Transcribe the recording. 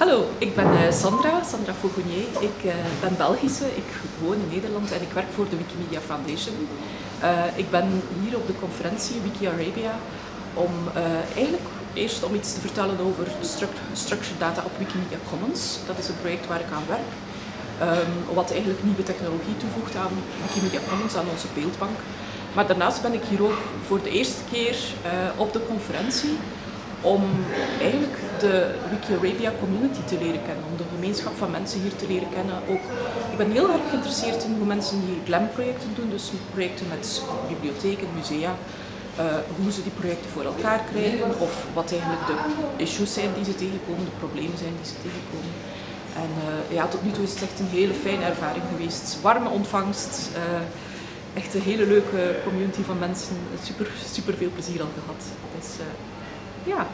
Hallo, ik ben uh, Sandra, Sandra Fauconnier. Ik uh, ben Belgische, ik woon in Nederland en ik werk voor de Wikimedia Foundation. Uh, ik ben hier op de conferentie Wiki Arabia om eigenlijk eerst om iets te vertellen over structured data op Wikimedia Commons. Dat is een project waar ik aan werk. Um, wat eigenlijk nieuwe technologie toevoegt aan Wikimedia Commons, aan onze beeldbank. Maar daarnaast ben ik hier ook voor de eerste keer op de conferentie om eigenlijk de Wiki-Arabia community te leren kennen, om de gemeenschap van mensen hier te leren kennen. Ook, ik ben heel erg geïnteresseerd in hoe mensen hier GLAM-projecten doen, dus projecten met bibliotheken, musea, uh, hoe ze die projecten voor elkaar krijgen of wat eigenlijk de issues zijn die ze tegenkomen, de problemen zijn die ze tegenkomen. En uh, ja, tot nu toe is het echt een hele fijne ervaring geweest. Warme ontvangst, uh, echt een hele leuke community van mensen. Super, super veel plezier al gehad. Dus, Yeah.